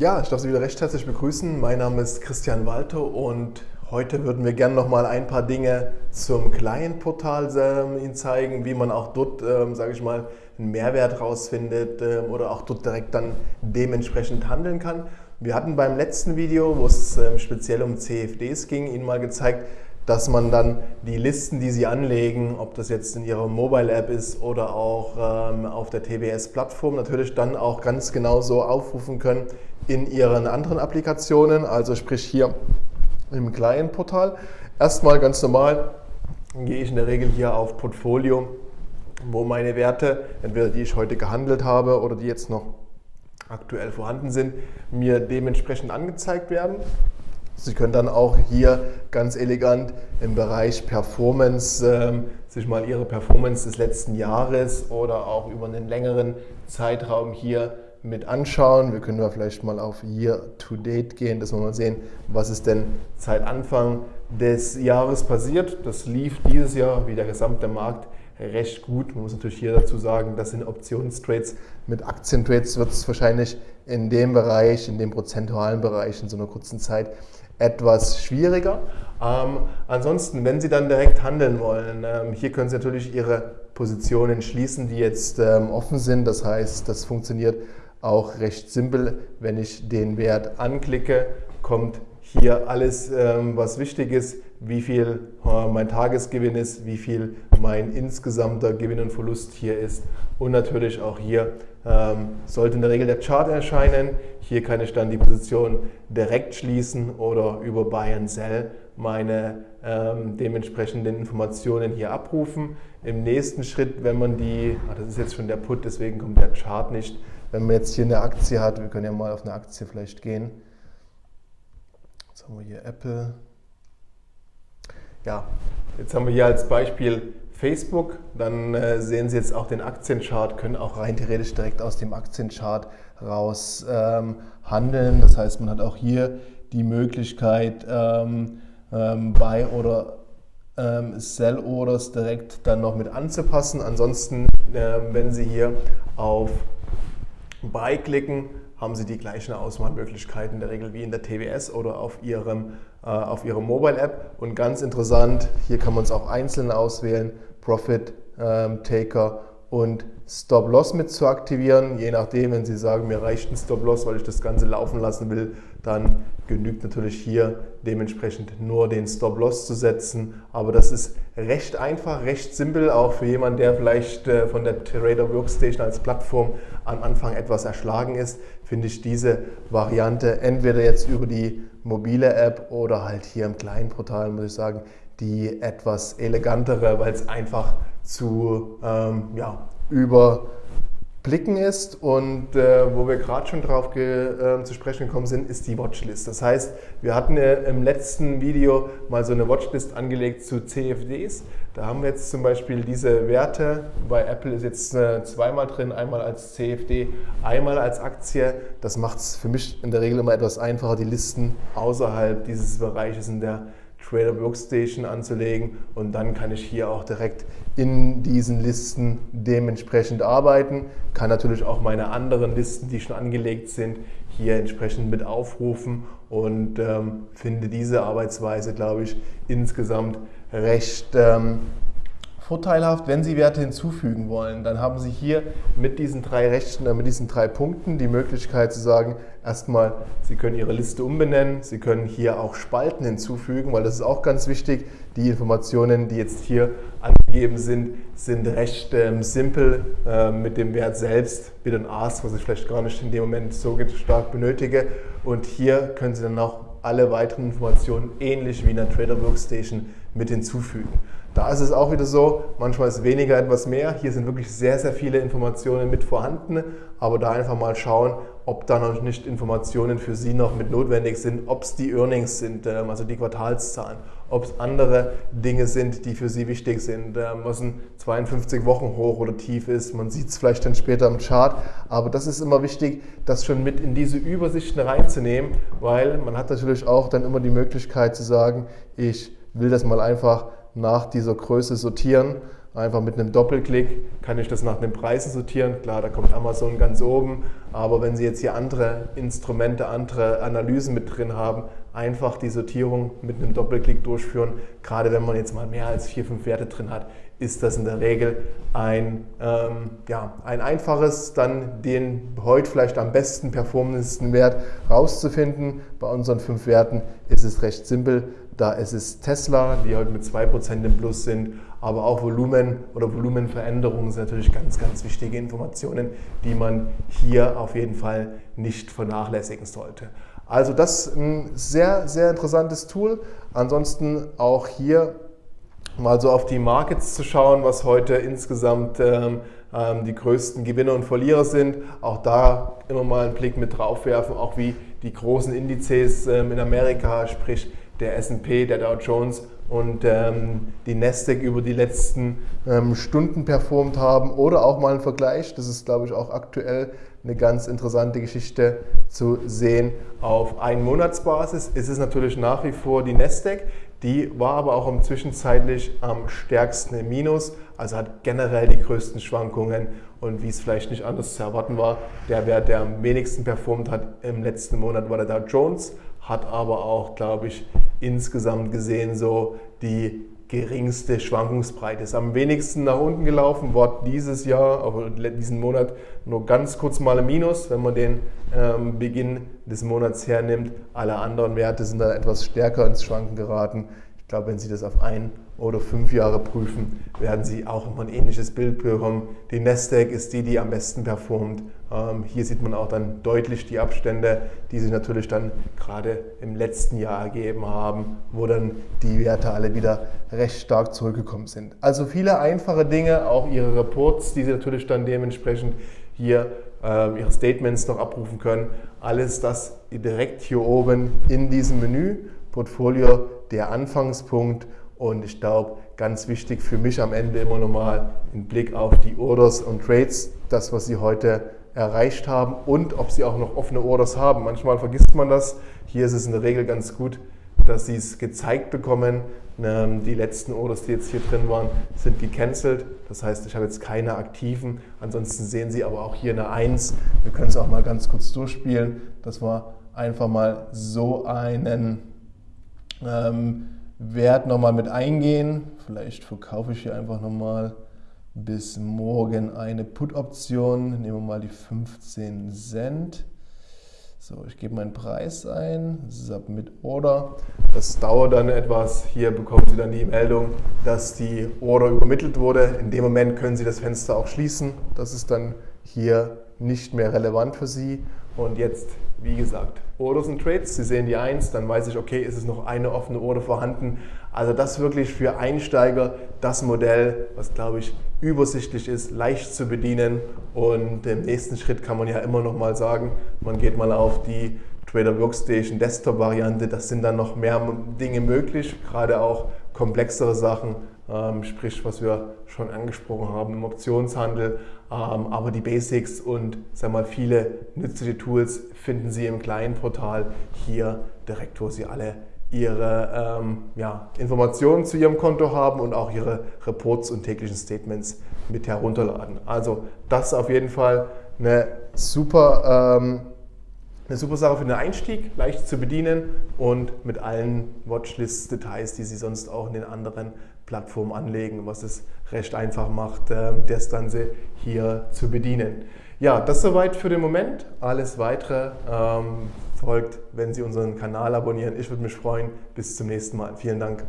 Ja, ich darf Sie wieder recht herzlich begrüßen. Mein Name ist Christian Walter und heute würden wir gerne noch mal ein paar Dinge zum Client-Portal ähm, Ihnen zeigen, wie man auch dort, ähm, sage ich mal, einen Mehrwert rausfindet ähm, oder auch dort direkt dann dementsprechend handeln kann. Wir hatten beim letzten Video, wo es ähm, speziell um CFDs ging, Ihnen mal gezeigt, dass man dann die Listen, die Sie anlegen, ob das jetzt in Ihrer Mobile-App ist oder auch ähm, auf der TBS-Plattform, natürlich dann auch ganz genau so aufrufen können in Ihren anderen Applikationen, also sprich hier im Client-Portal. Erstmal ganz normal gehe ich in der Regel hier auf Portfolio, wo meine Werte, entweder die ich heute gehandelt habe oder die jetzt noch aktuell vorhanden sind, mir dementsprechend angezeigt werden. Sie können dann auch hier ganz elegant im Bereich Performance ähm, sich mal Ihre Performance des letzten Jahres oder auch über einen längeren Zeitraum hier mit anschauen. Wir können da vielleicht mal auf Year to Date gehen, dass wir mal sehen, was ist denn seit Anfang des Jahres passiert. Das lief dieses Jahr wie der gesamte Markt recht gut. Man muss natürlich hier dazu sagen, das sind Optionstrades. Mit Aktientrades wird es wahrscheinlich in dem Bereich, in dem prozentualen Bereich in so einer kurzen Zeit etwas schwieriger. Ähm, ansonsten, wenn Sie dann direkt handeln wollen, ähm, hier können Sie natürlich Ihre Positionen schließen, die jetzt ähm, offen sind. Das heißt, das funktioniert auch recht simpel. Wenn ich den Wert anklicke, kommt hier alles, ähm, was wichtig ist, wie viel äh, mein Tagesgewinn ist, wie viel mein insgesamter Gewinn und Verlust hier ist und natürlich auch hier ähm, sollte in der Regel der Chart erscheinen. Hier kann ich dann die Position direkt schließen oder über Buy and Sell meine ähm, dementsprechenden Informationen hier abrufen. Im nächsten Schritt, wenn man die, ach, das ist jetzt schon der Put, deswegen kommt der Chart nicht, wenn man jetzt hier eine Aktie hat, wir können ja mal auf eine Aktie vielleicht gehen. Jetzt haben wir hier Apple. Ja, jetzt haben wir hier als Beispiel Facebook. Dann äh, sehen Sie jetzt auch den Aktienchart, können auch rein theoretisch direkt aus dem Aktienchart raus ähm, handeln. Das heißt, man hat auch hier die Möglichkeit, ähm, ähm, Buy- oder ähm, Sell-Orders direkt dann noch mit anzupassen. Ansonsten, äh, wenn Sie hier auf Buy klicken, haben Sie die gleichen Auswahlmöglichkeiten in der Regel wie in der TWS oder auf Ihrem, äh, auf Ihrer Mobile-App. Und ganz interessant, hier kann man es auch einzeln auswählen, Profit ähm, Taker und Stop-Loss mit zu aktivieren. Je nachdem, wenn Sie sagen, mir reicht ein Stop-Loss, weil ich das Ganze laufen lassen will, dann genügt natürlich hier dementsprechend nur den Stop-Loss zu setzen. Aber das ist recht einfach, recht simpel, auch für jemanden, der vielleicht äh, von der Trader Workstation als Plattform am Anfang etwas erschlagen ist, finde ich diese Variante entweder jetzt über die mobile App oder halt hier im kleinen Portal, muss ich sagen, die etwas elegantere, weil es einfach zu ähm, ja, überblicken ist. Und äh, wo wir gerade schon drauf äh, zu sprechen gekommen sind, ist die Watchlist. Das heißt, wir hatten äh, im letzten Video mal so eine Watchlist angelegt zu CFDs. Da haben wir jetzt zum Beispiel diese Werte. Bei Apple ist jetzt äh, zweimal drin, einmal als CFD, einmal als Aktie. Das macht es für mich in der Regel immer etwas einfacher, die Listen außerhalb dieses Bereiches in der Trader Workstation anzulegen und dann kann ich hier auch direkt in diesen Listen dementsprechend arbeiten. Kann natürlich auch meine anderen Listen, die schon angelegt sind, hier entsprechend mit aufrufen und ähm, finde diese Arbeitsweise, glaube ich, insgesamt recht ähm, vorteilhaft, wenn Sie Werte hinzufügen wollen. Dann haben Sie hier mit diesen drei Rechten, äh, mit diesen drei Punkten die Möglichkeit zu sagen, erstmal, Sie können Ihre Liste umbenennen, Sie können hier auch Spalten hinzufügen, weil das ist auch ganz wichtig. Die Informationen, die jetzt hier angegeben sind, sind recht ähm, simpel äh, mit dem Wert selbst, Bid und Ask, was ich vielleicht gar nicht in dem Moment so stark benötige. Und hier können Sie dann auch alle weiteren Informationen ähnlich wie in der Trader Workstation mit hinzufügen. Da ist es auch wieder so, manchmal ist weniger etwas mehr. Hier sind wirklich sehr, sehr viele Informationen mit vorhanden, aber da einfach mal schauen, ob da noch nicht Informationen für Sie noch mit notwendig sind, ob es die Earnings sind, ähm, also die Quartalszahlen, ob es andere Dinge sind, die für Sie wichtig sind, was ein 52 Wochen hoch oder tief ist. Man sieht es vielleicht dann später im Chart, aber das ist immer wichtig, das schon mit in diese Übersichten reinzunehmen, weil man hat natürlich auch dann immer die Möglichkeit zu sagen, ich will das mal einfach nach dieser Größe sortieren Einfach mit einem Doppelklick kann ich das nach den Preisen sortieren. Klar, da kommt Amazon ganz oben, aber wenn Sie jetzt hier andere Instrumente, andere Analysen mit drin haben, einfach die Sortierung mit einem Doppelklick durchführen. Gerade wenn man jetzt mal mehr als vier, fünf Werte drin hat, ist das in der Regel ein, ähm, ja, ein einfaches, dann den heute vielleicht am besten performendsten Wert rauszufinden. Bei unseren fünf Werten ist es recht simpel. Da ist es Tesla, die heute mit 2% im Plus sind, aber auch Volumen oder Volumenveränderungen sind natürlich ganz, ganz wichtige Informationen, die man hier auf jeden Fall nicht vernachlässigen sollte. Also das ist ein sehr, sehr interessantes Tool. Ansonsten auch hier mal so auf die Markets zu schauen, was heute insgesamt ähm, ähm, die größten Gewinner und Verlierer sind. Auch da immer mal einen Blick mit drauf werfen, auch wie die großen Indizes ähm, in Amerika, sprich der S&P, der Dow Jones und ähm, die Nasdaq über die letzten ähm, Stunden performt haben oder auch mal einen Vergleich. Das ist, glaube ich, auch aktuell eine ganz interessante Geschichte zu sehen. Auf Einmonatsbasis ist es natürlich nach wie vor die Nasdaq. Die war aber auch im zwischenzeitlich am stärksten im Minus, also hat generell die größten Schwankungen und wie es vielleicht nicht anders zu erwarten war, der Wert, der am wenigsten performt hat im letzten Monat, war der Dow Jones, hat aber auch, glaube ich, insgesamt gesehen so die geringste Schwankungsbreite. Ist am wenigsten nach unten gelaufen, war dieses Jahr, aber diesen Monat nur ganz kurz mal ein Minus, wenn man den ähm, Beginn des Monats hernimmt. Alle anderen Werte sind dann etwas stärker ins Schwanken geraten. Ich glaube, wenn Sie das auf ein oder fünf Jahre prüfen, werden Sie auch immer ein ähnliches Bild bekommen. Die Nasdaq ist die, die am besten performt. Ähm, hier sieht man auch dann deutlich die Abstände, die sich natürlich dann gerade im letzten Jahr ergeben haben, wo dann die Werte alle wieder recht stark zurückgekommen sind. Also viele einfache Dinge, auch Ihre Reports, die Sie natürlich dann dementsprechend hier äh, Ihre Statements noch abrufen können. Alles das direkt hier oben in diesem Menü. Portfolio der Anfangspunkt und ich glaube, ganz wichtig für mich am Ende immer nochmal ein Blick auf die Orders und Trades, das, was Sie heute erreicht haben und ob Sie auch noch offene Orders haben. Manchmal vergisst man das. Hier ist es in der Regel ganz gut, dass Sie es gezeigt bekommen. Ähm, die letzten Orders, die jetzt hier drin waren, sind gecancelt. Das heißt, ich habe jetzt keine aktiven. Ansonsten sehen Sie aber auch hier eine 1. Wir können es auch mal ganz kurz durchspielen, dass wir einfach mal so einen ähm, Wert nochmal mit eingehen. Vielleicht verkaufe ich hier einfach nochmal bis morgen eine Put-Option. Nehmen wir mal die 15 Cent. So, ich gebe meinen Preis ein, Submit Order. Das dauert dann etwas. Hier bekommen Sie dann die Meldung, dass die Order übermittelt wurde. In dem Moment können Sie das Fenster auch schließen. Das ist dann hier nicht mehr relevant für Sie. Und jetzt, wie gesagt, Orders und Trades. Sie sehen die 1, dann weiß ich, okay, ist es noch eine offene Order vorhanden. Also das wirklich für Einsteiger das Modell, was glaube ich übersichtlich ist, leicht zu bedienen. Und im nächsten Schritt kann man ja immer noch mal sagen, man geht mal auf die Trader Workstation Desktop Variante. Das sind dann noch mehr Dinge möglich, gerade auch komplexere Sachen, ähm, sprich was wir schon angesprochen haben im Optionshandel. Ähm, aber die Basics und sag mal, viele nützliche Tools finden Sie im kleinen Portal hier direkt, wo Sie alle Ihre ähm, ja, Informationen zu Ihrem Konto haben und auch Ihre Reports und täglichen Statements mit herunterladen. Also das ist auf jeden Fall eine super, ähm, eine super Sache für den Einstieg, leicht zu bedienen und mit allen Watchlist-Details, die Sie sonst auch in den anderen Plattformen anlegen, was es recht einfach macht, äh, das Ganze hier zu bedienen. Ja, das soweit für den Moment. Alles weitere ähm, folgt, wenn Sie unseren Kanal abonnieren. Ich würde mich freuen. Bis zum nächsten Mal. Vielen Dank.